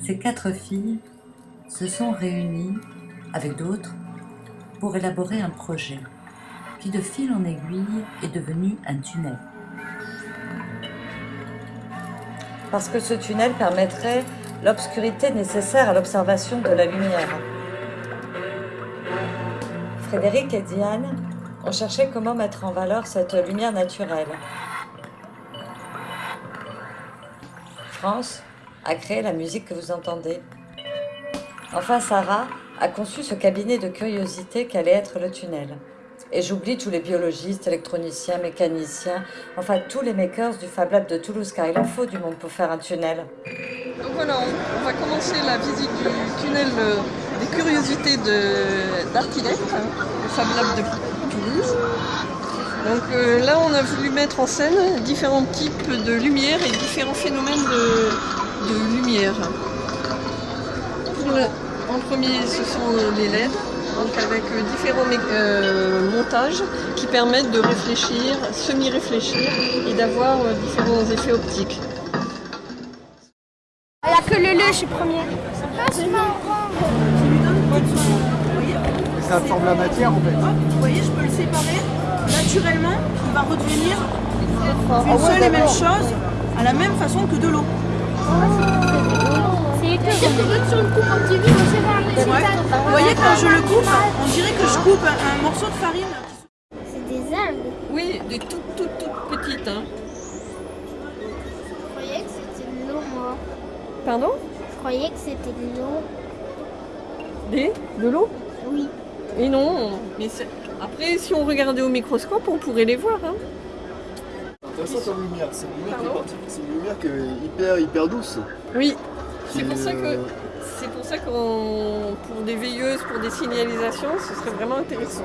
Ces quatre filles se sont réunies avec d'autres pour élaborer un projet qui de fil en aiguille est devenu un tunnel. Parce que ce tunnel permettrait l'obscurité nécessaire à l'observation de la lumière. Frédéric et Diane ont cherché comment mettre en valeur cette lumière naturelle. France a créé la musique que vous entendez. Enfin, Sarah a conçu ce cabinet de curiosité qu'allait être le tunnel. Et j'oublie tous les biologistes, électroniciens, mécaniciens, enfin tous les makers du Fab Lab de Toulouse, car il en faut du monde pour faire un tunnel. Donc voilà, on, va commencer la visite du tunnel euh, des curiosités d'Artilec, le Fab Lab de Donc euh, là, on a voulu mettre en scène différents types de lumière et différents phénomènes de, lumière. en premier, ce sont les LED, donc avec différents euh, montages qui permettent de réfléchir, semi-réfléchir et d'avoir euh, différents effets optiques. Elle a que le suis première. Ça forme la matière en fait. Vous voyez, je peux le séparer naturellement, il va redevenir une seule et même chose à la même façon que de l'eau. Vous voyez, quand je le coupe, on dirait que je coupe un, morceau de farine. C'est des algues. Oui, des toutes, toutes, toutes petites. Hein. Je croyais que c'était de l'eau, moi. Pardon? Je croyais que c'était de l'eau. Des? De l'eau? Oui. Et non, mais après, si on regardait au microscope, on pourrait les voir. Hein. Intéressant comme lumière, c'est une lumière, qui une lumière qui hyper, hyper douce. Oui, c'est pour ça que c'est pour ça que pour des veilleuses, pour des signalisations, ce serait vraiment intéressant.